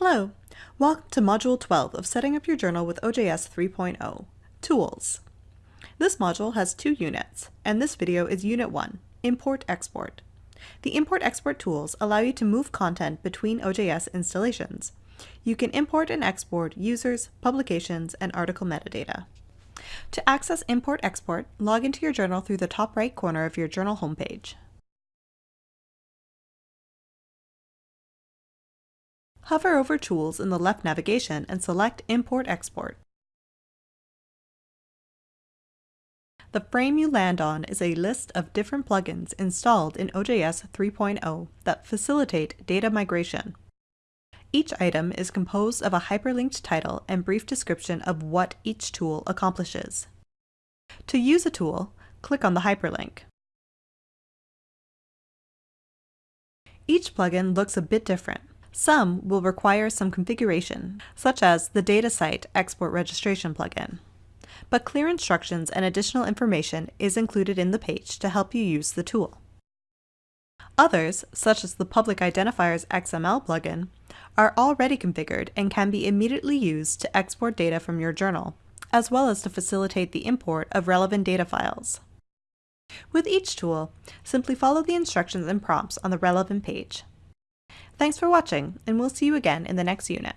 Hello! Welcome to Module 12 of Setting Up Your Journal with OJS 3.0, Tools. This module has two units, and this video is Unit 1, Import-Export. The Import-Export tools allow you to move content between OJS installations. You can import and export users, publications, and article metadata. To access Import-Export, log into your journal through the top right corner of your journal homepage. Hover over Tools in the left navigation and select Import-Export. The frame you land on is a list of different plugins installed in OJS 3.0 that facilitate data migration. Each item is composed of a hyperlinked title and brief description of what each tool accomplishes. To use a tool, click on the hyperlink. Each plugin looks a bit different. Some will require some configuration, such as the DataCite Export Registration plugin. But clear instructions and additional information is included in the page to help you use the tool. Others, such as the Public Identifiers XML plugin, are already configured and can be immediately used to export data from your journal, as well as to facilitate the import of relevant data files. With each tool, simply follow the instructions and prompts on the relevant page. Thanks for watching, and we'll see you again in the next unit.